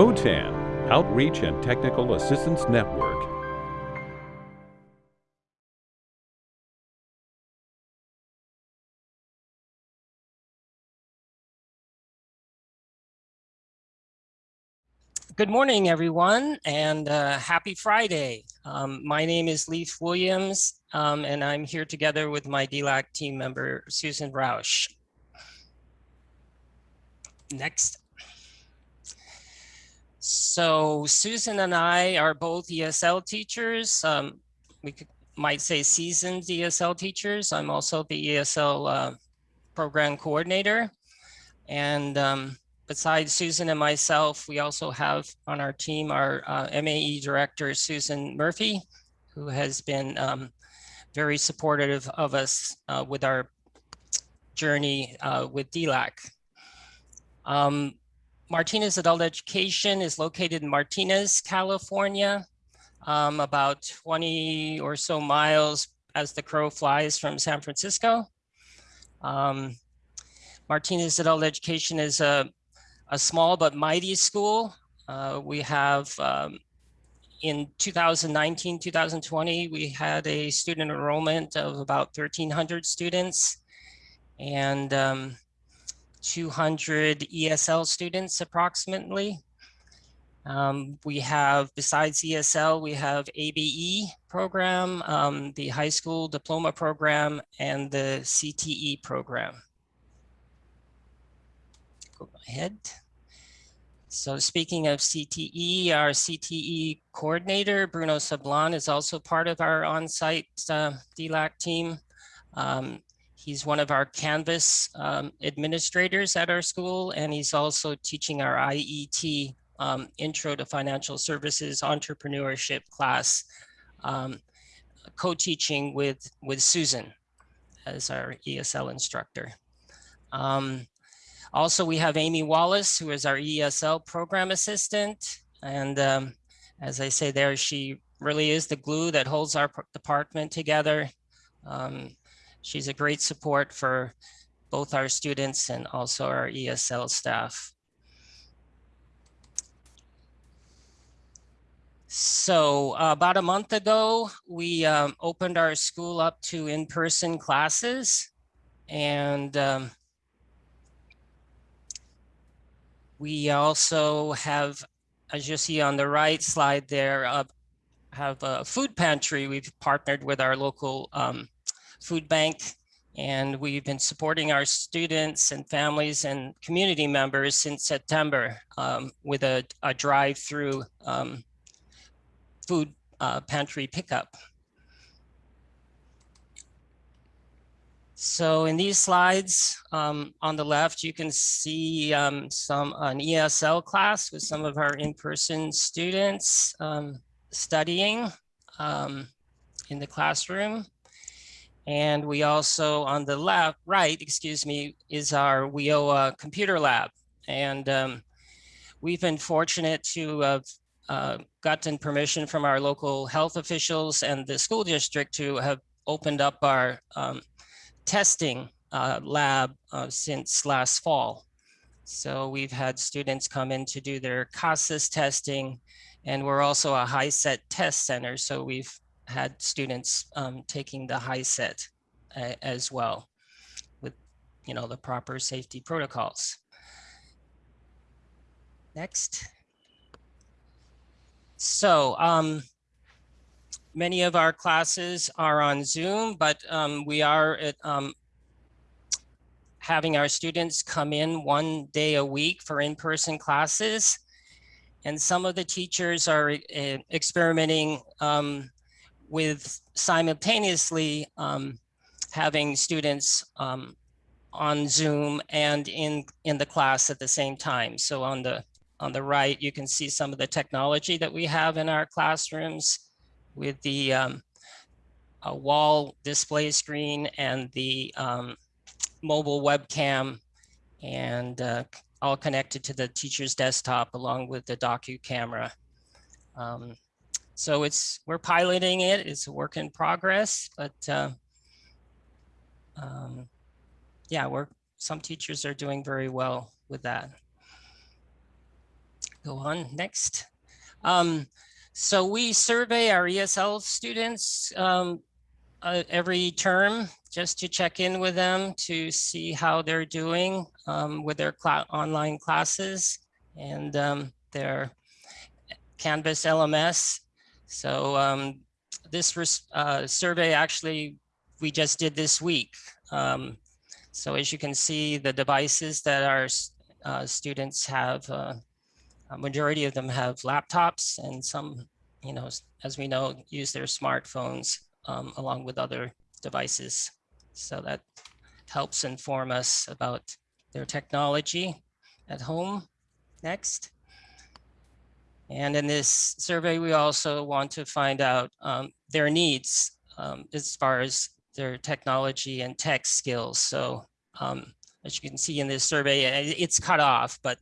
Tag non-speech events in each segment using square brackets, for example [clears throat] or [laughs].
OTAN, Outreach and Technical Assistance Network. Good morning, everyone, and uh, happy Friday. Um, my name is Leif Williams, um, and I'm here together with my DLAC team member, Susan Roush. Next. So Susan and I are both ESL teachers. Um, we could, might say seasoned ESL teachers. I'm also the ESL uh, program coordinator. And um, besides Susan and myself, we also have on our team our uh, MAE director, Susan Murphy, who has been um, very supportive of us uh, with our journey uh, with DLAC. Um, Martinez Adult Education is located in Martinez, California, um, about 20 or so miles as the crow flies from San Francisco. Um, Martinez Adult Education is a a small but mighty school. Uh, we have um, in 2019, 2020, we had a student enrollment of about 1,300 students and um, 200 ESL students approximately. Um, we have, besides ESL, we have ABE program, um, the high school diploma program, and the CTE program go ahead. So speaking of CTE, our CTE coordinator, Bruno Sablon, is also part of our on-site uh, DLAC team. Um, he's one of our Canvas um, administrators at our school, and he's also teaching our IET um, Intro to Financial Services Entrepreneurship class, um, co-teaching with, with Susan as our ESL instructor. Um, also, we have Amy Wallace, who is our ESL program assistant. And um, as I say there, she really is the glue that holds our department together. Um, she's a great support for both our students and also our ESL staff. So uh, about a month ago, we um, opened our school up to in-person classes. And um, We also have, as you see on the right slide there, uh, have a food pantry. We've partnered with our local um, food bank and we've been supporting our students and families and community members since September um, with a, a drive-through um, food uh, pantry pickup. So in these slides um, on the left, you can see um, some an ESL class with some of our in-person students um, studying um, in the classroom. And we also on the left, right, excuse me, is our WIOA computer lab. And um, we've been fortunate to have uh, gotten permission from our local health officials and the school district to have opened up our um, testing uh, lab uh, since last fall. So we've had students come in to do their CASAS testing, and we're also a HiSET test center. So we've had students um, taking the HiSET uh, as well with, you know, the proper safety protocols. Next. So um, many of our classes are on Zoom, but um, we are at, um, having our students come in one day a week for in-person classes. And some of the teachers are uh, experimenting um, with simultaneously um, having students um, on Zoom and in, in the class at the same time. So on the, on the right, you can see some of the technology that we have in our classrooms with the um, wall display screen and the um, mobile webcam and uh, all connected to the teacher's desktop along with the docu camera. Um, so it's we're piloting it. It's a work in progress, but uh, um, yeah, we're some teachers are doing very well with that. go on next. Um, so we survey our ESL students um, uh, every term just to check in with them to see how they're doing um, with their cl online classes and um, their Canvas LMS. So um, this uh, survey actually we just did this week. Um, so as you can see, the devices that our uh, students have, uh, a majority of them have laptops and some, you know, as we know, use their smartphones um, along with other devices. So that helps inform us about their technology at home. Next. And in this survey, we also want to find out um, their needs um, as far as their technology and tech skills. So um, as you can see in this survey, it's cut off, but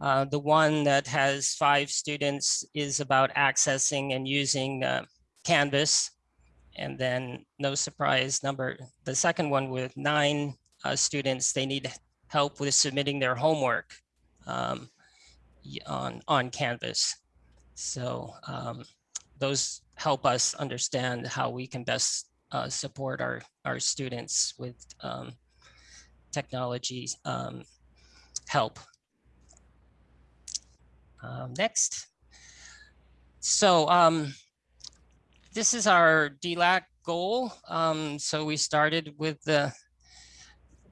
uh, the one that has five students is about accessing and using uh, Canvas. And then no surprise number, the second one with nine uh, students, they need help with submitting their homework. Um, on, on Canvas. So um, those help us understand how we can best uh, support our, our students with um, technology um, help. Um, next. So um, this is our DLAC goal. Um, so we started with the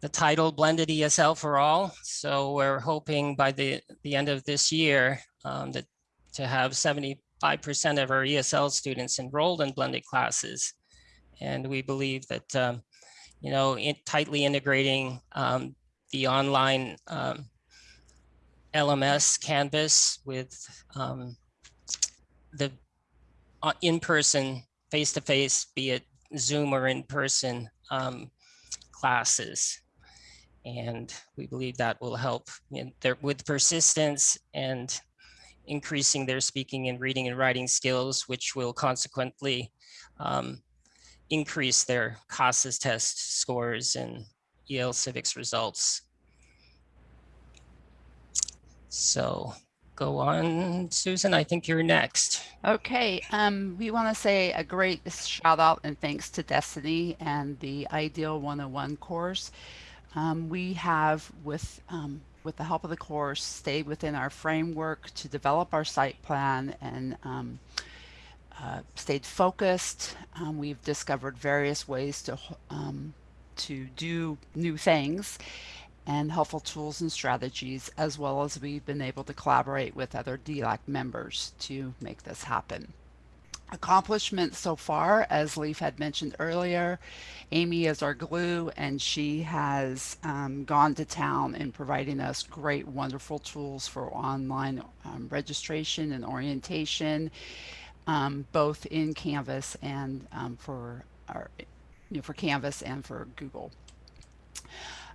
the title Blended ESL for All. So we're hoping by the, the end of this year um, that to have 75% of our ESL students enrolled in blended classes. And we believe that, um, you know, in tightly integrating um, the online um, LMS Canvas with um, the uh, in-person, face-to-face, be it Zoom or in-person um, classes and we believe that will help in their, with persistence and increasing their speaking and reading and writing skills, which will consequently um, increase their CASAS test scores and EL civics results. So go on, Susan, I think you're next. Okay, um, we want to say a great shout out and thanks to Destiny and the IDEAL 101 course. Um, we have, with, um, with the help of the course, stayed within our framework to develop our site plan and um, uh, stayed focused. Um, we've discovered various ways to, um, to do new things and helpful tools and strategies, as well as we've been able to collaborate with other DLAC members to make this happen accomplishments so far, as Leaf had mentioned earlier, Amy is our glue and she has um, gone to town in providing us great, wonderful tools for online um, registration and orientation, um, both in Canvas and um, for our, you know, for Canvas and for Google.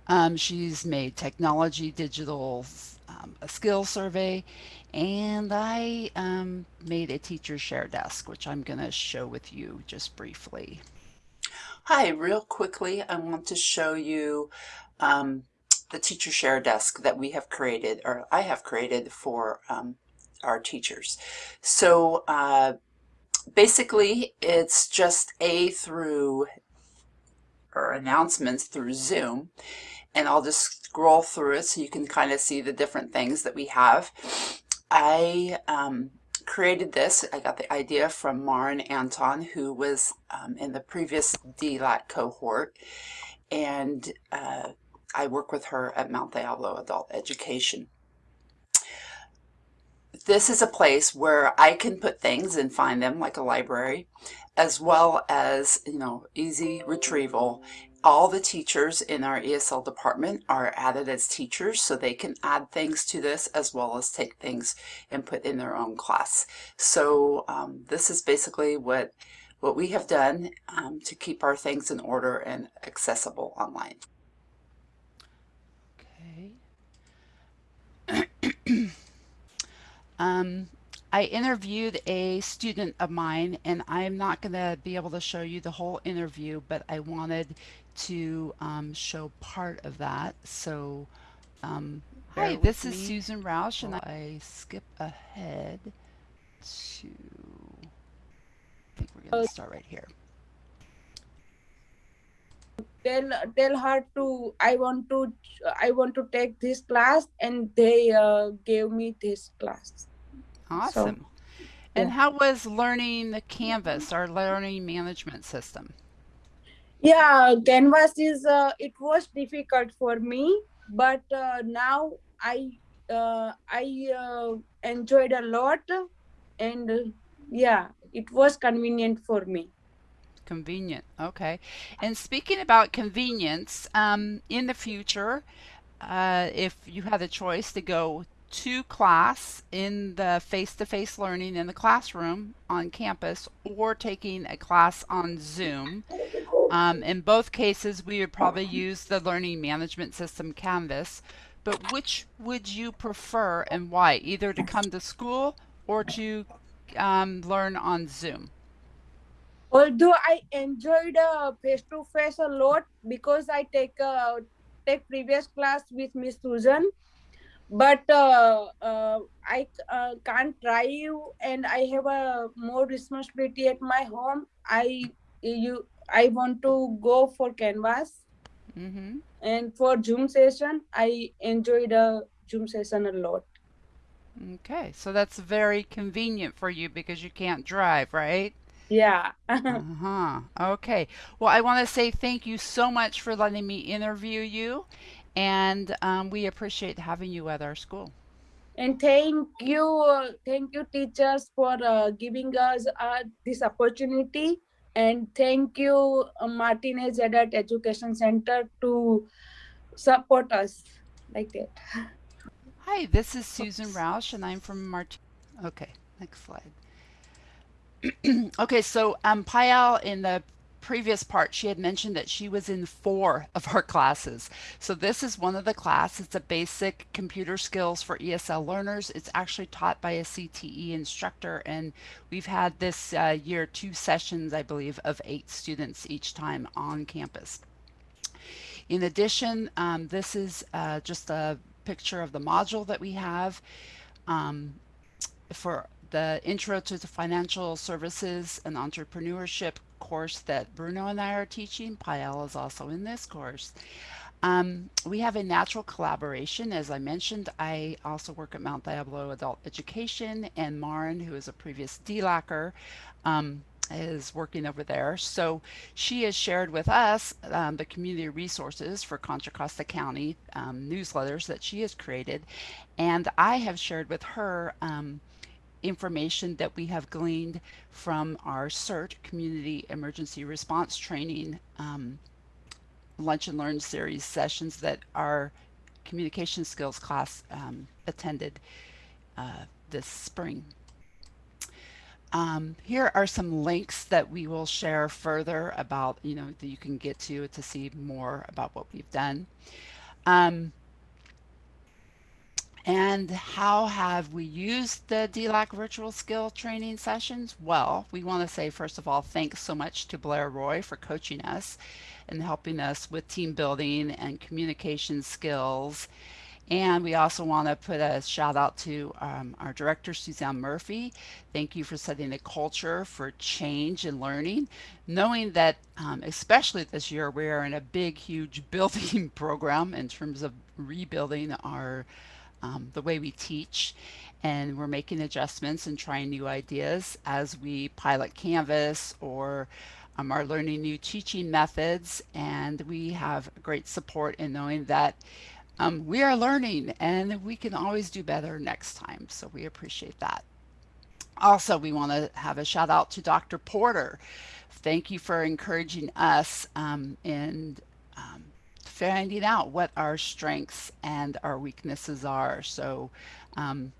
Um, she's made technology, digital, um, a skill survey, and I um, made a teacher share desk, which I'm going to show with you just briefly. Hi, real quickly, I want to show you um, the teacher share desk that we have created, or I have created for um, our teachers. So uh, basically, it's just A through, or announcements through Zoom, and I'll just scroll through it so you can kind of see the different things that we have. I um, created this. I got the idea from Maren Anton, who was um, in the previous DLAC cohort, and uh, I work with her at Mount Diablo Adult Education. This is a place where I can put things and find them like a library, as well as, you know, easy retrieval all the teachers in our ESL department are added as teachers so they can add things to this as well as take things and put in their own class. So um, this is basically what what we have done um, to keep our things in order and accessible online. Okay. [clears throat] um, I interviewed a student of mine and I'm not going to be able to show you the whole interview, but I wanted to um, show part of that. So Um, hi, with this is. Susan Roush, and I skip ahead to. I think we're going to start right here. tell tell her to i want to i want to take this class and they uh, gave me this class Awesome. And yeah. how was learning the Canvas, our learning management system? Yeah canvas is uh, it was difficult for me but uh, now i uh, i uh, enjoyed a lot and yeah it was convenient for me Convenient. Okay. And speaking about convenience, um, in the future, uh, if you had a choice to go to class in the face-to-face learning in the classroom on campus or taking a class on Zoom, um, in both cases, we would probably use the learning management system Canvas. But which would you prefer and why? Either to come to school or to um, learn on Zoom? although i enjoyed uh, face to face a lot because i take uh, take previous class with miss susan but uh, uh, i uh, can't drive and i have a more responsibility at my home i you i want to go for canvas Mm-hmm. and for zoom session i enjoyed a zoom session a lot Okay, so that's very convenient for you because you can't drive, right? yeah [laughs] Uh-huh. Okay. Well, I want to say thank you so much for letting me interview you, and um, we appreciate having you at our school. and thank you uh, thank you teachers for uh, giving us uh, this opportunity and thank you uh, martinez adult education center to support us like that Hi, this is Susan Roush, and I'm from Mart. Okay, next slide. [clears throat] okay, so um, Payal in the previous part, she had mentioned that she was in four of our classes. So this is one of the class. It's a basic computer skills for ESL learners. It's actually taught by a CTE instructor, and we've had this uh, year two sessions, I believe, of eight students each time on campus. In addition, um, this is uh, just a picture of the module that we have um, for the Intro to the Financial Services and Entrepreneurship course that Bruno and I are teaching. Payal is also in this course. Um, we have a natural collaboration. As I mentioned, I also work at Mount Diablo Adult Education, and Marin, who is a previous DLACer, um, is working over there. So she has shared with us um, the community resources for Contra Costa County um, newsletters that she has created. And I have shared with her um, information that we have gleaned from our CERT Community Emergency Response Training um, Lunch and Learn series sessions that our communication skills class um, attended uh, this spring. Um, here are some links that we will share further about, you know, that you can get to to see more about what we've done. Um, and how have we used the DLAC virtual skill training sessions? Well, we want to say, first of all, thanks so much to Blair Roy for coaching us and helping us with team building and communication skills. And we also want to put a shout out to um, our director, Suzanne Murphy. Thank you for setting the culture for change and learning, knowing that, um, especially this year, we are in a big, huge [laughs] building program in terms of rebuilding our um, the way we teach and we're making adjustments and trying new ideas as we pilot Canvas or um, are learning new teaching methods and we have great support in knowing that um, we are learning and we can always do better next time. So we appreciate that. Also, we want to have a shout out to Dr. Porter. Thank you for encouraging us um, and finding out what our strengths and our weaknesses are. So um,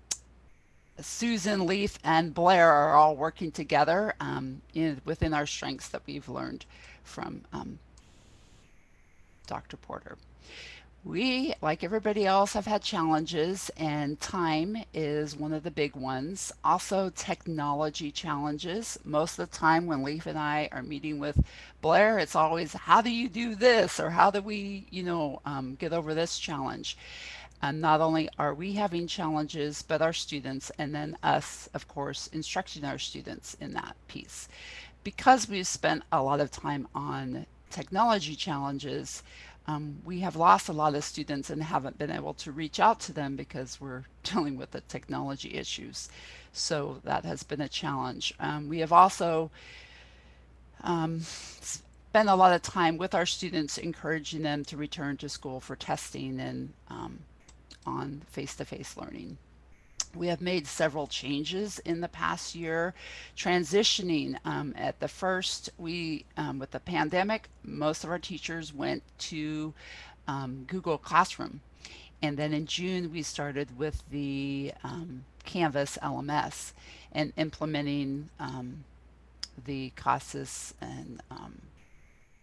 Susan, Leaf, and Blair are all working together um, in, within our strengths that we've learned from um, Dr. Porter. We, like everybody else, have had challenges, and time is one of the big ones. Also, technology challenges. Most of the time, when Leaf and I are meeting with Blair, it's always, how do you do this? Or how do we, you know, um, get over this challenge? And not only are we having challenges, but our students, and then us, of course, instructing our students in that piece. Because we've spent a lot of time on technology challenges, um, we have lost a lot of students and haven't been able to reach out to them because we're [laughs] dealing with the technology issues. So that has been a challenge. Um, we have also um, spent a lot of time with our students, encouraging them to return to school for testing and um, on face-to-face -face learning. We have made several changes in the past year, transitioning um, at the first, we, um, with the pandemic, most of our teachers went to um, Google Classroom. And then in June, we started with the um, Canvas LMS and implementing um, the CASAS and um,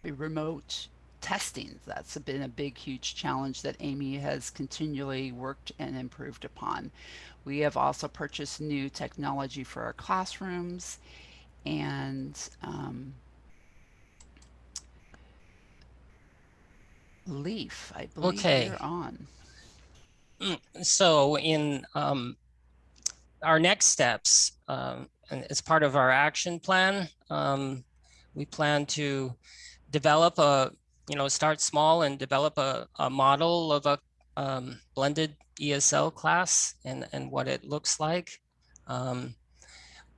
the remote testing. That's been a big, huge challenge that Amy has continually worked and improved upon. We have also purchased new technology for our classrooms and um, Leaf, I believe Okay. you're on. Mm, So in um, our next steps, um, as part of our action plan, um, we plan to develop a, you know, start small and develop a, a model of a um, blended ESL class and, and what it looks like. Um,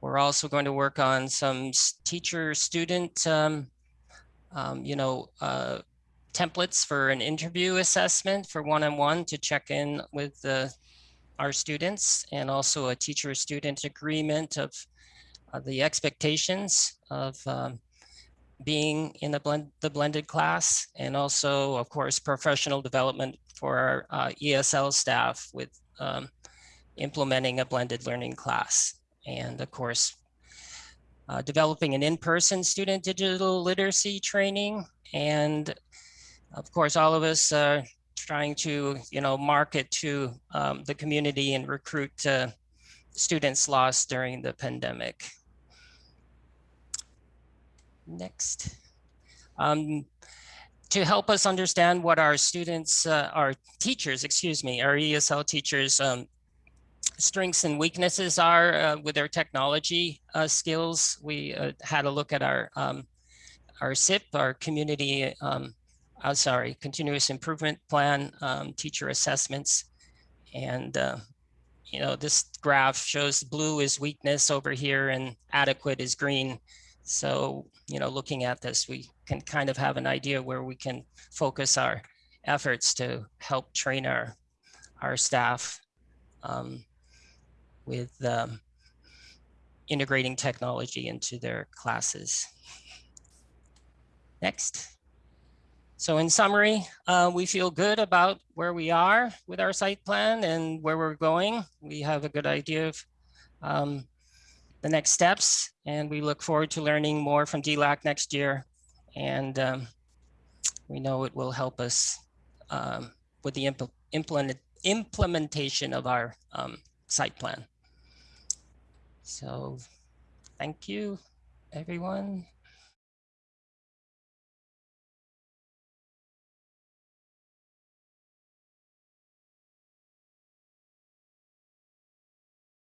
we're also going to work on some teacher-student, um, um, you know, uh, templates for an interview assessment for one-on-one to check in with the, our students and also a teacher-student agreement of uh, the expectations of um, being in the, blend, the blended class and also, of course, professional development for our uh, ESL staff with um, implementing a blended learning class. And of course, uh, developing an in-person student digital literacy training and of course, all of us are trying to, you know, market to um, the community and recruit uh, students lost during the pandemic. Next. Um, to help us understand what our students, uh, our teachers, excuse me, our ESL teachers um, strengths and weaknesses are uh, with their technology uh, skills. We uh, had a look at our um, our CIP, our community um, uh, sorry, continuous improvement plan, um, teacher assessments. And, uh, you know, this graph shows blue is weakness over here and adequate is green. So, you know, looking at this, we can kind of have an idea where we can focus our efforts to help train our, our staff um, with um, integrating technology into their classes. Next. So in summary, uh, we feel good about where we are with our site plan and where we're going. We have a good idea of um, the next steps, and we look forward to learning more from DLAC next year. And um, we know it will help us um, with the impl implement implementation of our um, site plan. So thank you, everyone.